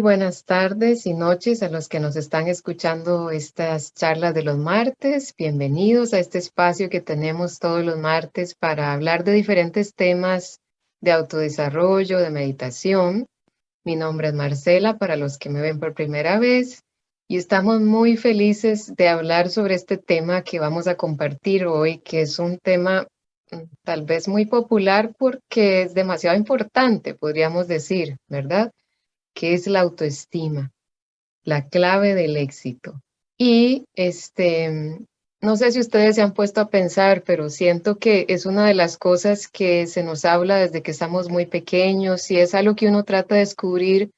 Buenas tardes y noches a los que nos están escuchando estas charlas de los martes. Bienvenidos a este espacio que tenemos todos los martes para hablar de diferentes temas de autodesarrollo, de meditación. Mi nombre es Marcela, para los que me ven por primera vez, y estamos muy felices de hablar sobre este tema que vamos a compartir hoy, que es un tema mm, tal vez muy popular porque es demasiado importante, podríamos decir, ¿verdad? Que es la autoestima, la clave del éxito. Y este, no sé si ustedes se han puesto a pensar, pero siento que es una de las cosas que se nos habla desde que estamos muy pequeños y es algo que uno trata de descubrir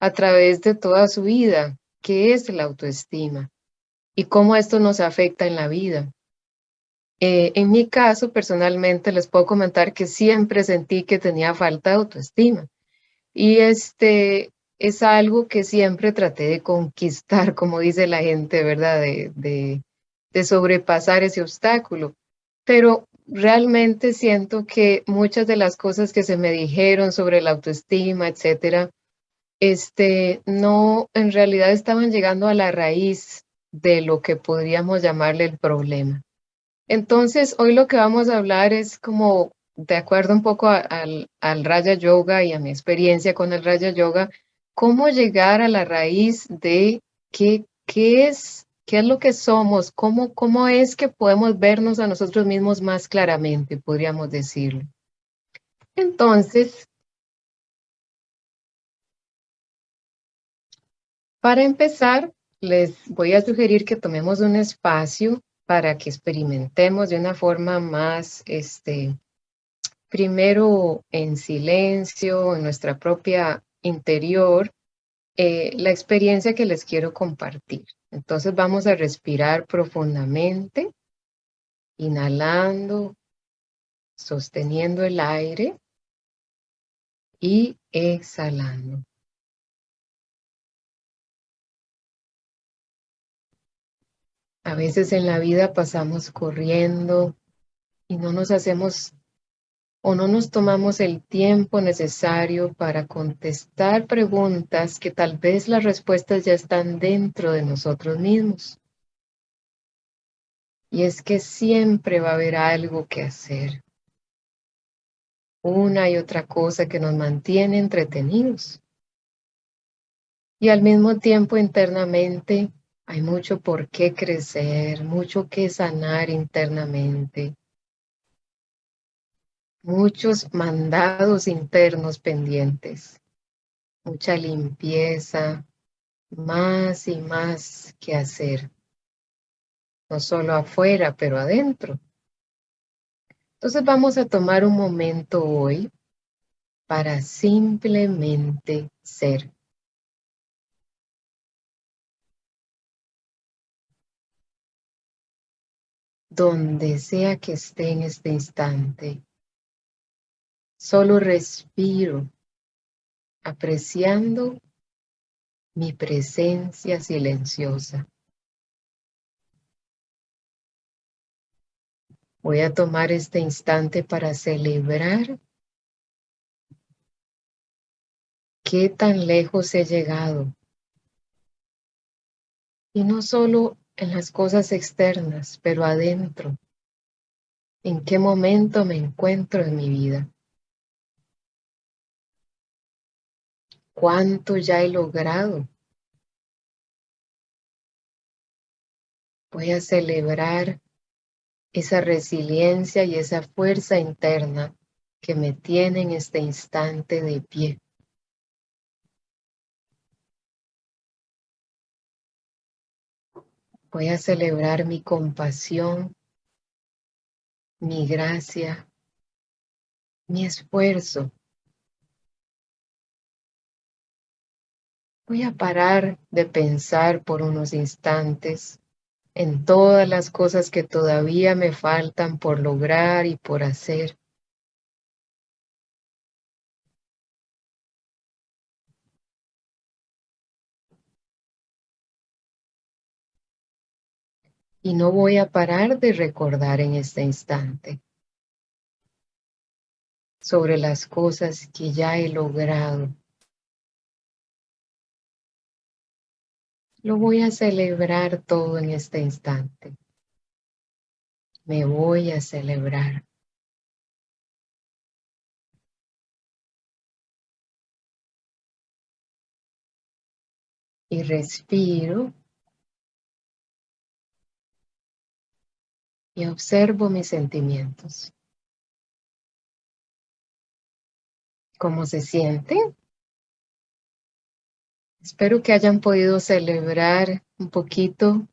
a través de toda su vida, qué es la autoestima y cómo esto nos afecta en la vida. Eh, en mi caso, personalmente, les puedo comentar que siempre sentí que tenía falta de autoestima. Y este, es algo que siempre traté de conquistar, como dice la gente, ¿verdad? De, de, sobrepasar ese obstáculo. Pero realmente siento que muchas de las cosas que se me dijeron sobre la autoestima, etcétera, este, no, en realidad estaban llegando a la raíz de lo que podríamos llamarle el problema. Entonces, hoy lo que vamos a hablar es como, de acuerdo un poco al, al Raya Yoga y a mi experiencia con el Raya Yoga, cómo llegar a la raíz de qué, qué es, qué es lo que somos, cómo, cómo es que podemos vernos a nosotros mismos más claramente, podríamos decirlo. Entonces, para empezar, les voy a sugerir que tomemos un espacio para que experimentemos de una forma más, este, primero en silencio, en nuestra propia interior eh, la experiencia que les quiero compartir. Entonces vamos a respirar profundamente, inhalando, sosteniendo el aire y exhalando. A veces en la vida pasamos corriendo y no nos hacemos o no nos tomamos el tiempo necesario para contestar preguntas que tal vez las respuestas ya están dentro de nosotros mismos. Y es que siempre va a haber algo que hacer. Una y otra cosa que nos mantiene entretenidos. Y al mismo tiempo internamente hay mucho por qué crecer, mucho que sanar internamente muchos mandados internos pendientes, mucha limpieza, más y más que hacer, no solo afuera, pero adentro. Entonces vamos a tomar un momento hoy para simplemente ser. Donde sea que esté en este instante, Solo respiro, apreciando mi presencia silenciosa. Voy a tomar este instante para celebrar qué tan lejos he llegado. Y no solo en las cosas externas, pero adentro. ¿En qué momento me encuentro en mi vida? Cuánto ya he logrado. Voy a celebrar esa resiliencia y esa fuerza interna que me tiene en este instante de pie. Voy a celebrar mi compasión, mi gracia, mi esfuerzo Voy a parar de pensar por unos instantes en todas las cosas que todavía me faltan por lograr y por hacer. Y no voy a parar de recordar en este instante sobre las cosas que ya he logrado lo voy a celebrar todo en este instante. Me voy a celebrar. Y respiro. Y observo mis sentimientos. ¿Cómo se sienten? Espero que hayan podido celebrar un poquito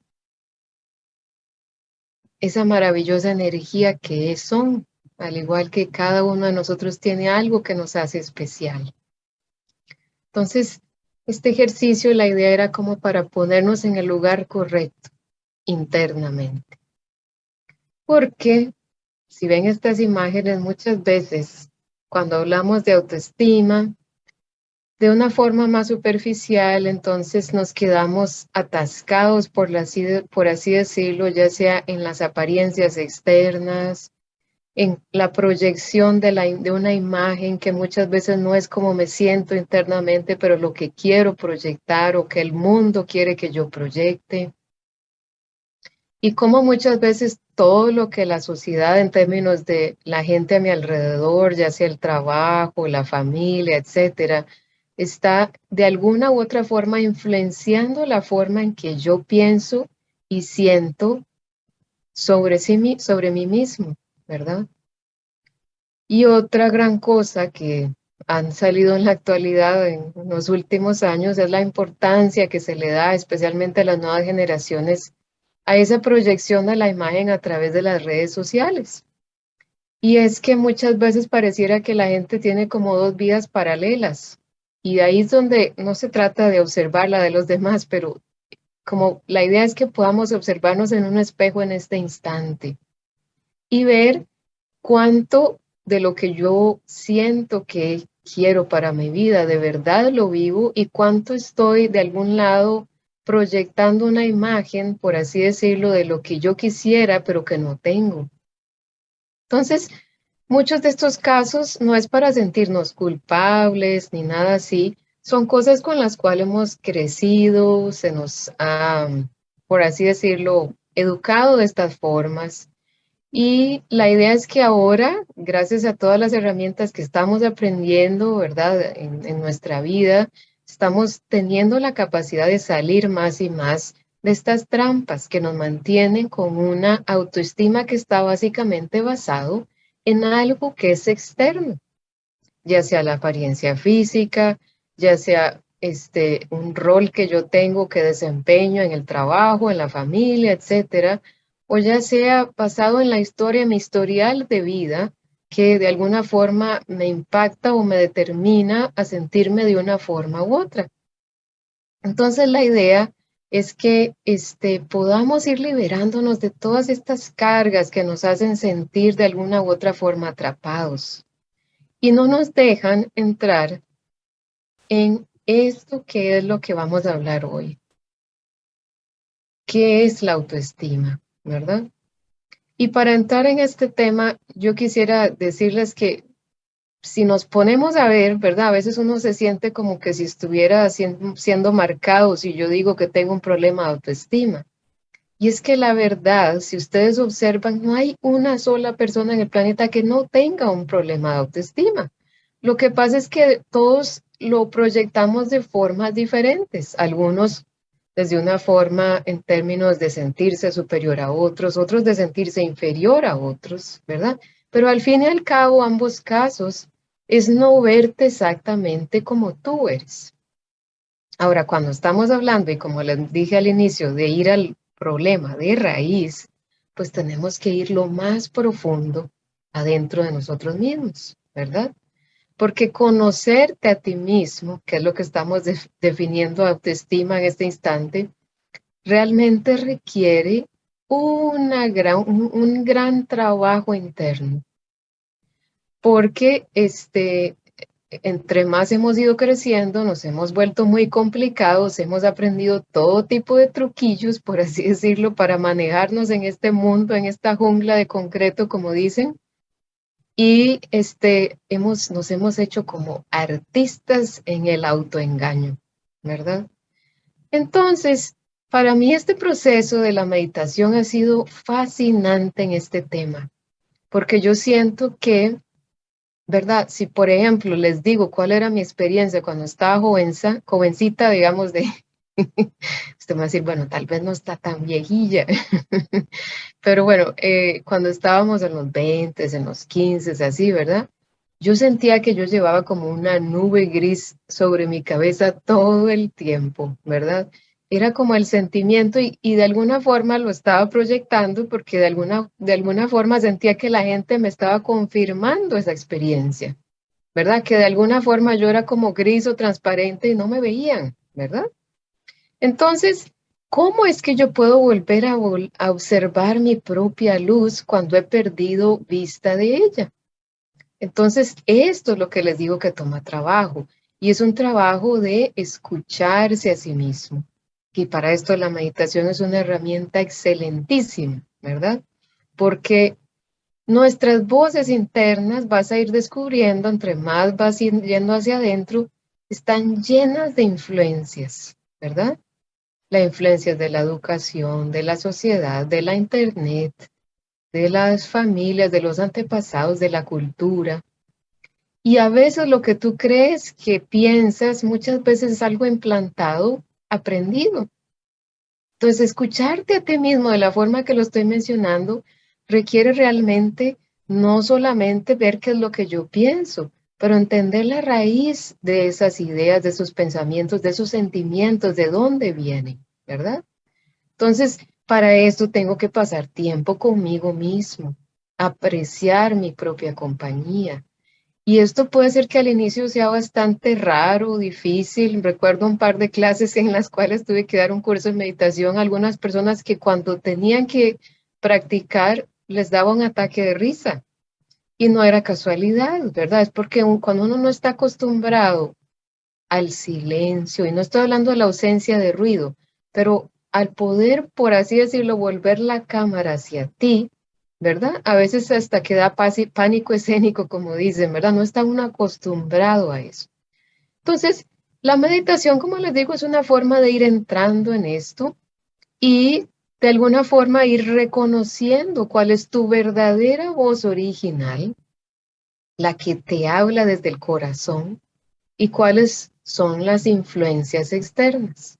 esa maravillosa energía que son, al igual que cada uno de nosotros tiene algo que nos hace especial. Entonces, este ejercicio, la idea era como para ponernos en el lugar correcto internamente. Porque, si ven estas imágenes, muchas veces cuando hablamos de autoestima, de una forma más superficial, entonces nos quedamos atascados, por así, por así decirlo, ya sea en las apariencias externas, en la proyección de, la, de una imagen que muchas veces no es como me siento internamente, pero lo que quiero proyectar o que el mundo quiere que yo proyecte. Y como muchas veces todo lo que la sociedad en términos de la gente a mi alrededor, ya sea el trabajo, la familia, etcétera, está de alguna u otra forma influenciando la forma en que yo pienso y siento sobre, sí, sobre mí mismo, ¿verdad? Y otra gran cosa que han salido en la actualidad en los últimos años es la importancia que se le da especialmente a las nuevas generaciones a esa proyección de la imagen a través de las redes sociales. Y es que muchas veces pareciera que la gente tiene como dos vidas paralelas. Y ahí es donde no se trata de observar la de los demás, pero como la idea es que podamos observarnos en un espejo en este instante y ver cuánto de lo que yo siento que quiero para mi vida, de verdad lo vivo y cuánto estoy de algún lado proyectando una imagen, por así decirlo, de lo que yo quisiera, pero que no tengo. Entonces, Muchos de estos casos no es para sentirnos culpables ni nada así, son cosas con las cuales hemos crecido, se nos ha, por así decirlo, educado de estas formas. Y la idea es que ahora, gracias a todas las herramientas que estamos aprendiendo, ¿verdad? En, nuestra vida, estamos teniendo la capacidad de salir más y más de estas trampas que nos mantienen con una autoestima que está básicamente basado en algo que es externo, ya sea la apariencia física, ya sea este, un rol que yo tengo que desempeño en el trabajo, en la familia, etcétera, o ya sea basado en la historia, mi historial de vida, que de alguna forma me impacta o me determina a sentirme de una forma u otra. Entonces la idea es que este, podamos ir liberándonos de todas estas cargas que nos hacen sentir de alguna u otra forma atrapados y no nos dejan entrar en esto que es lo que vamos a hablar hoy. ¿Qué es la autoestima? ¿Verdad? Y para entrar en este tema, yo quisiera decirles que si nos ponemos a ver, ¿verdad? A veces uno se siente como que si estuviera siendo, marcado si yo digo que tengo un problema de autoestima. Y es que la verdad, si ustedes observan, no hay una sola persona en el planeta que no tenga un problema de autoestima. Lo que pasa es que todos lo proyectamos de formas diferentes. Algunos desde una forma en términos de sentirse superior a otros, otros de sentirse inferior a otros, ¿verdad? Pero al fin y al cabo, ambos casos es no verte exactamente como tú eres. Ahora, cuando estamos hablando, y como les dije al inicio, de ir al problema de raíz, pues tenemos que ir lo más profundo adentro de nosotros mismos, ¿verdad? Porque conocerte a ti mismo, que es lo que estamos definiendo autoestima en este instante, realmente requiere una gran, un, gran trabajo interno. Porque este, entre más hemos ido creciendo, nos hemos vuelto muy complicados, hemos aprendido todo tipo de truquillos, por así decirlo, para manejarnos en este mundo, en esta jungla de concreto, como dicen. Y este, hemos, nos hemos hecho como artistas en el autoengaño, ¿verdad? Entonces, Para mí este proceso de la meditación ha sido fascinante en este tema, porque yo siento que, ¿verdad? Si por ejemplo les digo cuál era mi experiencia cuando estaba jovenza, jovencita, digamos, de... Usted me va a decir, bueno, tal vez no está tan viejilla, pero bueno, eh, cuando estábamos en los 20, en los 15, así, ¿verdad? Yo sentía que yo llevaba como una nube gris sobre mi cabeza todo el tiempo, ¿verdad? Era como el sentimiento y, de alguna forma lo estaba proyectando porque de alguna, de alguna forma sentía que la gente me estaba confirmando esa experiencia, ¿verdad? Que de alguna forma yo era como gris o transparente y no me veían, ¿verdad? Entonces, ¿cómo es que yo puedo volver a, a observar mi propia luz cuando he perdido vista de ella? Entonces, esto es lo que les digo que toma trabajo y es un trabajo de escucharse a sí mismo. Y para esto la meditación es una herramienta excelentísima, ¿verdad? Porque nuestras voces internas vas a ir descubriendo, entre más vas yendo hacia adentro, están llenas de influencias, ¿verdad? La influencia de la educación, de la sociedad, de la internet, de las familias, de los antepasados, de la cultura. Y a veces lo que tú crees que piensas muchas veces es algo implantado, aprendido. Entonces, escucharte a ti mismo de la forma que lo estoy mencionando requiere realmente no solamente ver qué es lo que yo pienso, pero entender la raíz de esas ideas, de esos pensamientos, de esos sentimientos, de dónde vienen, ¿verdad? Entonces, para esto tengo que pasar tiempo conmigo mismo, apreciar mi propia compañía. Y esto puede ser que al inicio sea bastante raro, difícil. Recuerdo un par de clases en las cuales tuve que dar un curso de meditación a algunas personas que cuando tenían que practicar les daba un ataque de risa. Y no era casualidad, ¿verdad? Es porque cuando uno no está acostumbrado al silencio, y no estoy hablando de la ausencia de ruido, pero al poder, por así decirlo, volver la cámara hacia ti, ¿verdad? A veces hasta queda pánico escénico, como dicen, ¿verdad? No está uno acostumbrado a eso. Entonces, la meditación, como les digo, es una forma de ir entrando en esto y de alguna forma ir reconociendo cuál es tu verdadera voz original, la que te habla desde el corazón y cuáles son las influencias externas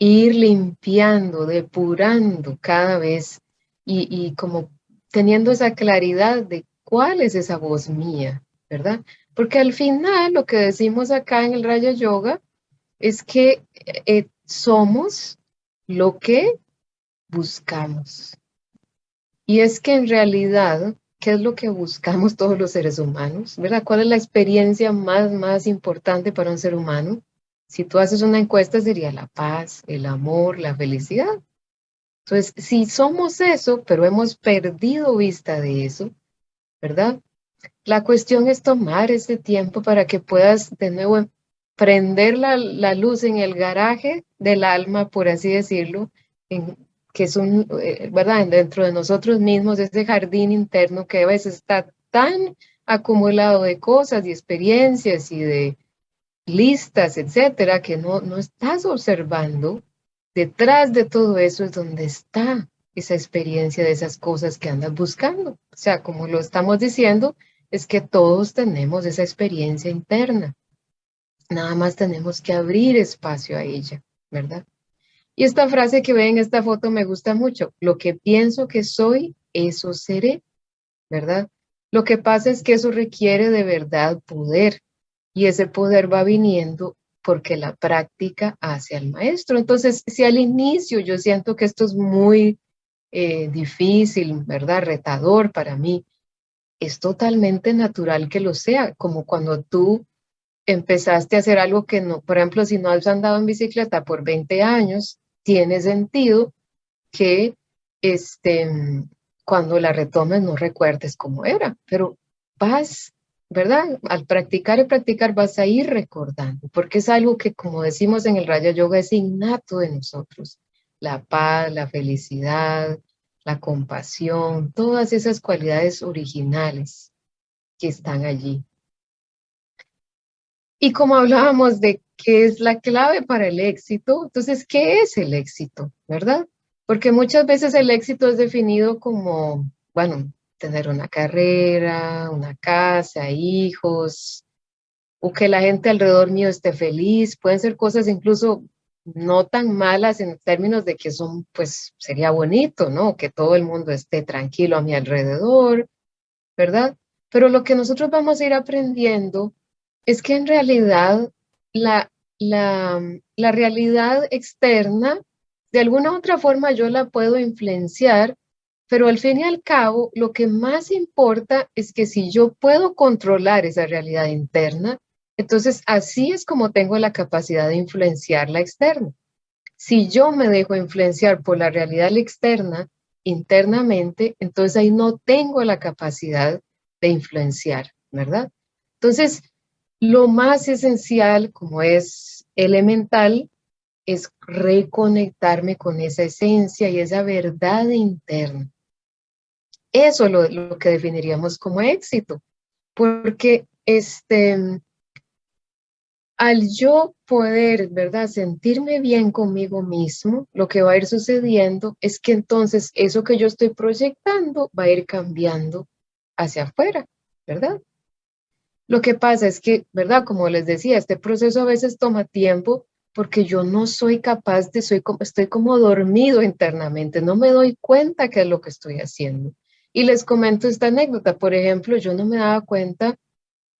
ir limpiando, depurando cada vez y, como teniendo esa claridad de cuál es esa voz mía, ¿verdad? Porque al final lo que decimos acá en el Raya Yoga es que eh, somos lo que buscamos. Y es que en realidad, ¿qué es lo que buscamos todos los seres humanos? ¿Verdad? ¿Cuál es la experiencia más, más importante para un ser humano? Si tú haces una encuesta sería la paz, el amor, la felicidad. Entonces, si somos eso, pero hemos perdido vista de eso, ¿verdad? La cuestión es tomar ese tiempo para que puedas de nuevo prender la, luz en el garaje del alma, por así decirlo, que es un, eh, ¿verdad? Dentro de nosotros mismos, ese jardín interno que a veces está tan acumulado de cosas y experiencias y de listas, etcétera, que no, no estás observando, detrás de todo eso es donde está esa experiencia de esas cosas que andas buscando. O sea, como lo estamos diciendo, es que todos tenemos esa experiencia interna. Nada más tenemos que abrir espacio a ella, ¿verdad? Y esta frase que ven en esta foto me gusta mucho. Lo que pienso que soy, eso seré, ¿verdad? Lo que pasa es que eso requiere de verdad poder, y ese poder va viniendo porque la práctica hace al maestro. Entonces, si al inicio yo siento que esto es muy eh, difícil, ¿verdad? Retador para mí, es totalmente natural que lo sea, como cuando tú empezaste a hacer algo que no, por ejemplo, si no has andado en bicicleta por 20 años, tiene sentido que este, cuando la retomes no recuerdes cómo era, pero vas ¿verdad? Al practicar y practicar vas a ir recordando, porque es algo que, como decimos en el Raya Yoga, es innato de nosotros. La paz, la felicidad, la compasión, todas esas cualidades originales que están allí. Y como hablábamos de que es la clave para el éxito. Entonces, ¿qué es el éxito? ¿Verdad? Porque muchas veces el éxito es definido como, bueno, tener una carrera, una casa, hijos, o que la gente alrededor mío esté feliz. Pueden ser cosas incluso no tan malas en términos de que son, pues sería bonito, ¿no? Que todo el mundo esté tranquilo a mi alrededor, ¿verdad? Pero lo que nosotros vamos a ir aprendiendo es que en realidad la, la, la realidad externa, de alguna u otra forma yo la puedo influenciar, pero al fin y al cabo lo que más importa es que si yo puedo controlar esa realidad interna, entonces así es como tengo la capacidad de influenciar la externa. Si yo me dejo influenciar por la realidad externa internamente, entonces ahí no tengo la capacidad de influenciar, ¿verdad? Entonces, lo más esencial, como es elemental, es reconectarme con esa esencia y esa verdad interna. Eso es lo, que definiríamos como éxito, porque este, al yo poder, ¿verdad?, sentirme bien conmigo mismo, lo que va a ir sucediendo es que entonces eso que yo estoy proyectando va a ir cambiando hacia afuera, ¿verdad? Lo que pasa es que, ¿verdad? Como les decía, este proceso a veces toma tiempo porque yo no soy capaz de, soy como, estoy como dormido internamente, no me doy cuenta qué es lo que estoy haciendo. Y les comento esta anécdota, por ejemplo, yo no me daba cuenta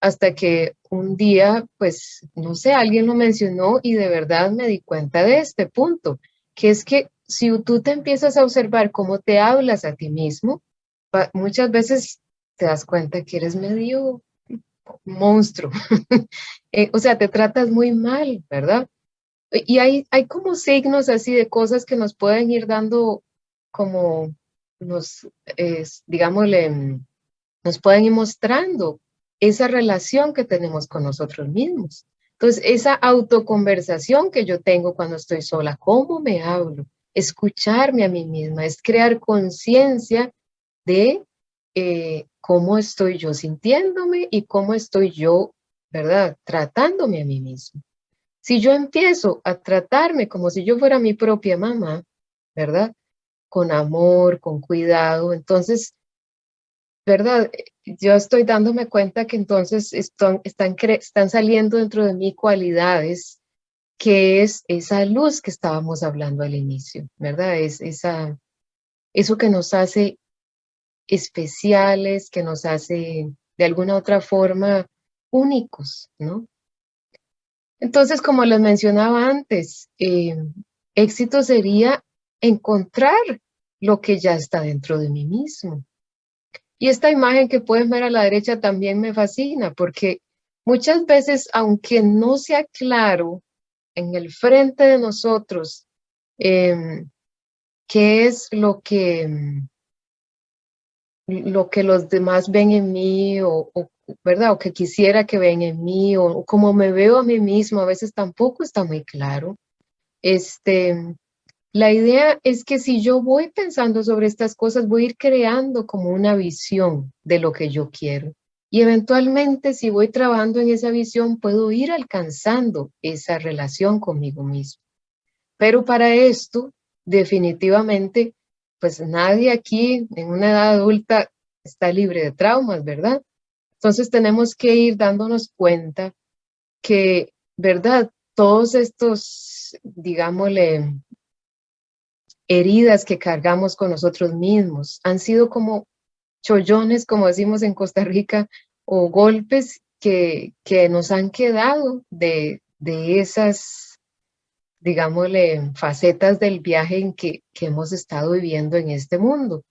hasta que un día, pues, no sé, alguien lo mencionó y de verdad me di cuenta de este punto, que es que si tú te empiezas a observar cómo te hablas a ti mismo, muchas veces te das cuenta que eres medio monstruo. Eh, o sea, te tratas muy mal, ¿verdad? Y hay, hay como signos así de cosas que nos pueden ir dando como, nos, digámosle, nos pueden ir mostrando esa relación que tenemos con nosotros mismos. Entonces, esa autoconversación que yo tengo cuando estoy sola, ¿cómo me hablo? Escucharme a mí misma, es crear conciencia de eh, cómo estoy yo sintiéndome y cómo estoy yo, ¿verdad? Tratándome a mí mismo. Si yo empiezo a tratarme como si yo fuera mi propia mamá, ¿verdad? Con amor, con cuidado, entonces, ¿verdad? Yo estoy dándome cuenta que entonces están, están, están saliendo dentro de mí cualidades que es esa luz que estábamos hablando al inicio, ¿verdad? Es esa, eso que nos hace especiales, que nos hace de alguna otra forma únicos, ¿no? Entonces, como les mencionaba antes, eh, éxito sería encontrar lo que ya está dentro de mí mismo. Y esta imagen que pueden ver a la derecha también me fascina porque muchas veces, aunque no sea claro en el frente de nosotros em, qué es lo que, lo que los demás ven en mí o, ¿verdad? O que quisiera que ven en mí o, como me veo a mí mismo, a veces tampoco está muy claro. Este, la idea es que si yo voy pensando sobre estas cosas, voy a ir creando como una visión de lo que yo quiero. Y eventualmente, si voy trabajando en esa visión, puedo ir alcanzando esa relación conmigo mismo. Pero para esto, definitivamente, pues nadie aquí en una edad adulta está libre de traumas, ¿verdad? Entonces tenemos que ir dándonos cuenta que, ¿verdad? Todos estos, digámosle, heridas que cargamos con nosotros mismos han sido como chollones, como decimos en Costa Rica, o golpes que, que nos han quedado de, de esas digámosle, facetas del viaje en que, que hemos estado viviendo en este mundo.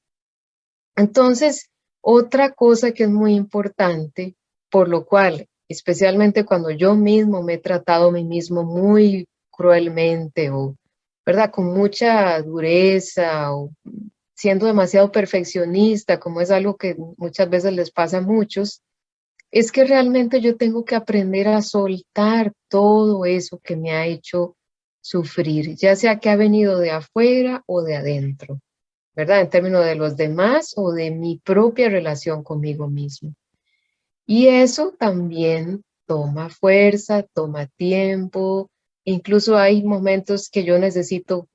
Entonces, otra cosa que es muy importante, por lo cual, especialmente cuando yo mismo me he tratado a mí mismo muy cruelmente o, ¿verdad?, con mucha dureza o siendo demasiado perfeccionista, como es algo que muchas veces les pasa a muchos, es que realmente yo tengo que aprender a soltar todo eso que me ha hecho sufrir, ya sea que ha venido de afuera o de adentro, ¿verdad? En términos de los demás o de mi propia relación conmigo mismo. Y eso también toma fuerza, toma tiempo, incluso hay momentos que yo necesito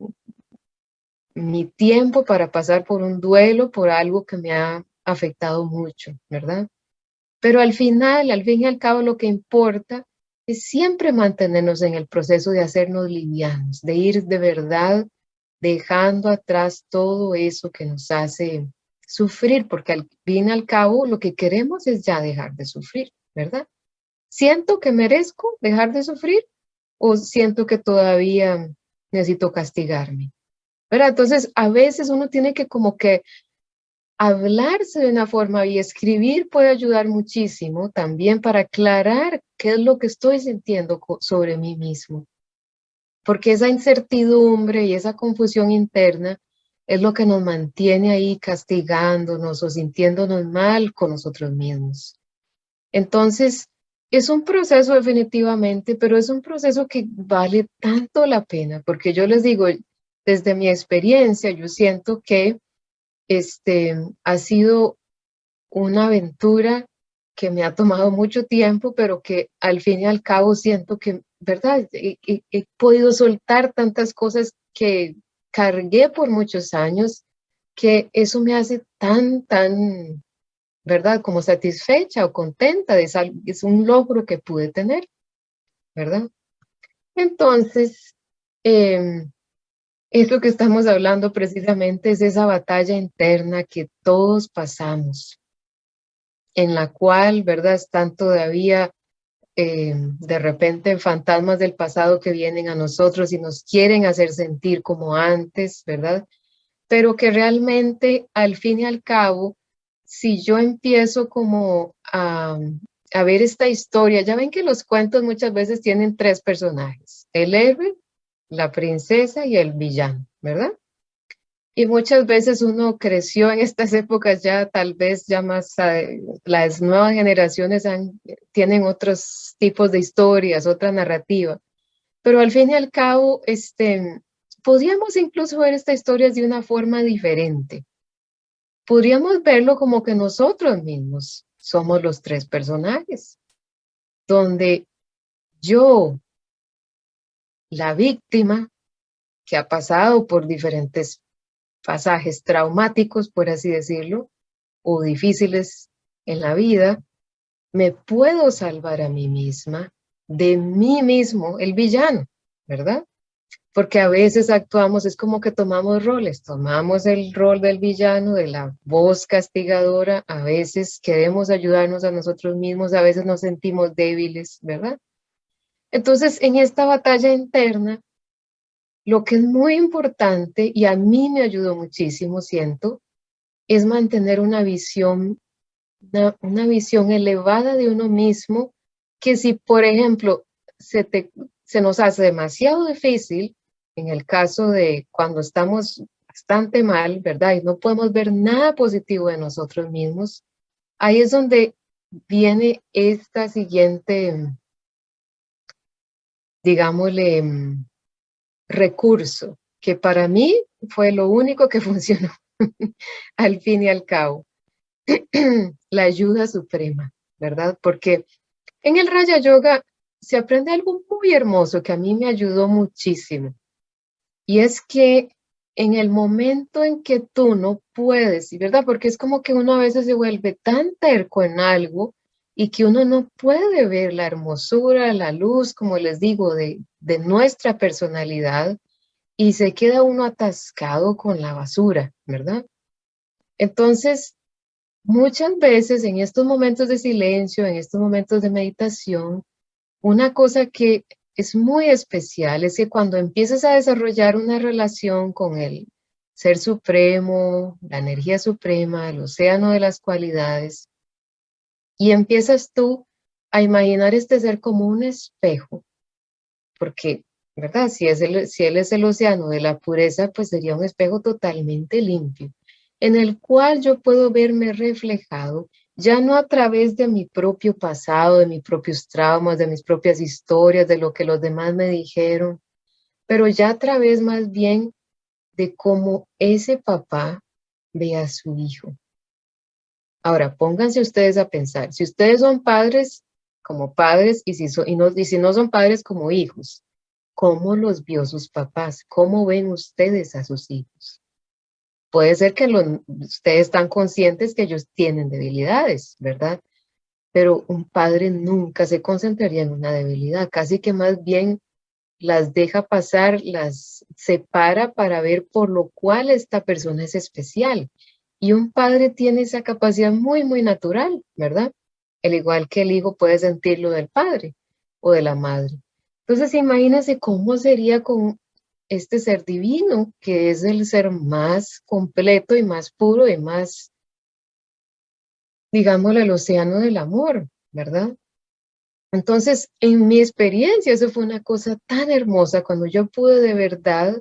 mi tiempo para pasar por un duelo, por algo que me ha afectado mucho, ¿verdad? Pero al final, al fin y al cabo, lo que importa es siempre mantenernos en el proceso de hacernos livianos, de ir de verdad dejando atrás todo eso que nos hace sufrir, porque al fin y al cabo lo que queremos es ya dejar de sufrir, ¿verdad? ¿Siento que merezco dejar de sufrir o siento que todavía necesito castigarme? ¿Verdad? Entonces, a veces uno tiene que como que hablarse de una forma y escribir puede ayudar muchísimo también para aclarar qué es lo que estoy sintiendo sobre mí mismo. Porque esa incertidumbre y esa confusión interna es lo que nos mantiene ahí castigándonos o sintiéndonos mal con nosotros mismos. Entonces, es un proceso definitivamente, pero es un proceso que vale tanto la pena, porque yo les digo, desde mi experiencia, yo siento que este, ha sido una aventura que me ha tomado mucho tiempo, pero que al fin y al cabo siento que, ¿verdad? He, he, podido soltar tantas cosas que cargué por muchos años, que eso me hace tan, tan, ¿verdad? Como satisfecha o contenta, de es un logro que pude tener, ¿verdad? Entonces, eh, que estamos hablando precisamente es esa batalla interna que todos pasamos, en la cual, ¿verdad? Están todavía eh, de repente fantasmas del pasado que vienen a nosotros y nos quieren hacer sentir como antes, ¿verdad? Pero que realmente al fin y al cabo, si yo empiezo como a, a ver esta historia, ya ven que los cuentos muchas veces tienen tres personajes, el héroe, la princesa y el villano, ¿verdad? Y muchas veces uno creció en estas épocas ya, tal vez ya más, eh, las nuevas generaciones tienen otros tipos de historias, otra narrativa. Pero al fin y al cabo, este, podríamos incluso ver estas historias de una forma diferente. Podríamos verlo como que nosotros mismos somos los tres personajes, donde yo la víctima que ha pasado por diferentes pasajes traumáticos, por así decirlo, o difíciles en la vida, me puedo salvar a mí misma de mí mismo, el villano, ¿verdad? Porque a veces actuamos, es como que tomamos roles, tomamos el rol del villano, de la voz castigadora, a veces queremos ayudarnos a nosotros mismos, a veces nos sentimos débiles, ¿verdad? Entonces, en esta batalla interna, lo que es muy importante, y a mí me ayudó muchísimo, siento, es mantener una visión, una, visión elevada de uno mismo, que si, por ejemplo, se, se nos hace demasiado difícil, en el caso de cuando estamos bastante mal, ¿verdad? Y no podemos ver nada positivo de nosotros mismos, ahí es donde viene esta siguiente digámosle, mm, recurso, que para mí fue lo único que funcionó al fin y al cabo. la ayuda suprema, ¿verdad? Porque en el Raya Yoga se aprende algo muy hermoso que a mí me ayudó muchísimo. Y es que en el momento en que tú no puedes, ¿verdad? Porque es como que uno a veces se vuelve tan terco en algo y que uno no puede ver la hermosura, la luz, como les digo, de, de nuestra personalidad y se queda uno atascado con la basura, ¿verdad? Entonces, muchas veces en estos momentos de silencio, en estos momentos de meditación, una cosa que es muy especial es que cuando empiezas a desarrollar una relación con el Ser Supremo, la energía suprema, el océano de las cualidades, y empiezas tú a imaginar este ser como un espejo, porque, ¿verdad? Si, es si él es el océano de la pureza, pues sería un espejo totalmente limpio, en el cual yo puedo verme reflejado, ya no a través de mi propio pasado, de mis propios traumas, de mis propias historias, de lo que los demás me dijeron, pero ya a través más bien de cómo ese papá ve a su hijo. Ahora, pónganse ustedes a pensar, si ustedes son padres, como padres y si, no son padres como hijos. ¿Cómo los vio sus papás? ¿Cómo ven ustedes a sus hijos? Puede ser que ustedes están conscientes que ellos tienen debilidades, ¿verdad? Pero un padre nunca se concentraría en una debilidad, casi que más bien las deja pasar, las separa para ver por lo cual esta persona es especial. Y un padre tiene esa capacidad muy, muy natural, ¿verdad? El igual que el hijo puede sentirlo del padre o de la madre. Entonces imagínense cómo sería con este ser divino, que es el ser más completo y más puro y más, digámoslo, el océano del amor, ¿verdad? Entonces, en mi experiencia, eso fue una cosa tan hermosa cuando yo pude de verdad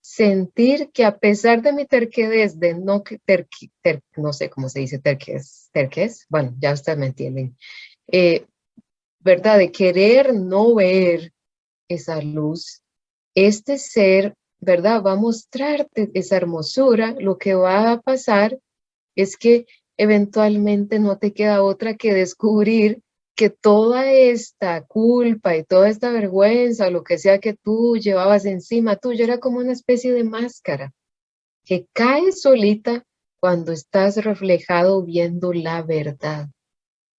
sentir que a pesar de mi terquedez, de no, ter, no sé cómo se dice terquez, terquez, bueno, ya ustedes me entienden, eh, ¿verdad? De querer no ver esa luz, este ser, ¿verdad? Va a mostrarte esa hermosura, lo que va a pasar es que eventualmente no te queda otra que descubrir que toda esta culpa y toda esta vergüenza, lo que sea que tú llevabas encima tuyo, era como una especie de máscara que cae solita cuando estás reflejado viendo la verdad.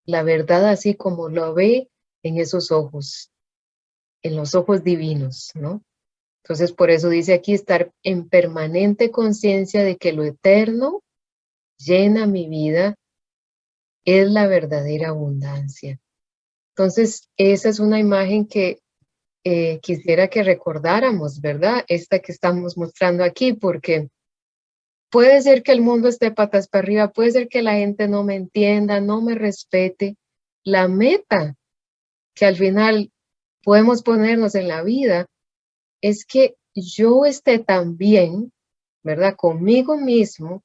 La verdad así como lo ve en esos ojos, en los ojos divinos, ¿no? Entonces, por eso dice aquí estar en permanente conciencia de que lo eterno llena mi vida es la verdadera abundancia. Entonces, esa es una imagen que eh, quisiera que recordáramos, ¿verdad? Esta que estamos mostrando aquí, porque puede ser que el mundo esté patas para arriba, puede ser que la gente no me entienda, no me respete. La meta que al final podemos ponernos en la vida es que yo esté tan bien, ¿verdad? Conmigo mismo,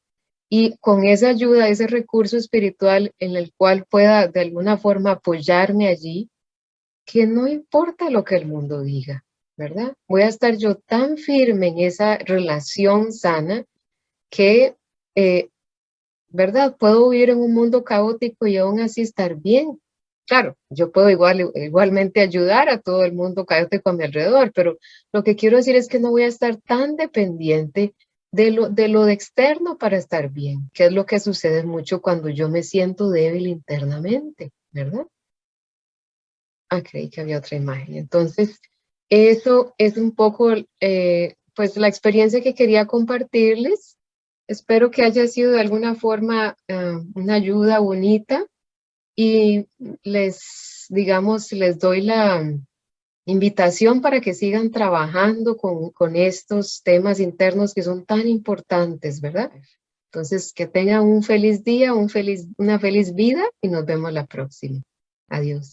y con esa ayuda, ese recurso espiritual en el cual pueda de alguna forma apoyarme allí, que no importa lo que el mundo diga, ¿verdad? Voy a estar yo tan firme en esa relación sana que, eh, ¿verdad? Puedo vivir en un mundo caótico y aún así estar bien. Claro, yo puedo igual, igualmente ayudar a todo el mundo caótico a mi alrededor, pero lo que quiero decir es que no voy a estar tan dependiente de lo, de lo externo para estar bien, que es lo que sucede mucho cuando yo me siento débil internamente, ¿verdad? Ah, creí que había otra imagen. Entonces, eso es un poco, eh, pues, la experiencia que quería compartirles. Espero que haya sido de alguna forma ah, una ayuda bonita y les, digamos, les doy la, invitación para que sigan trabajando con, con estos temas internos que son tan importantes, ¿verdad? Entonces, que tengan un feliz día, un feliz, una feliz vida y nos vemos la próxima. Adiós.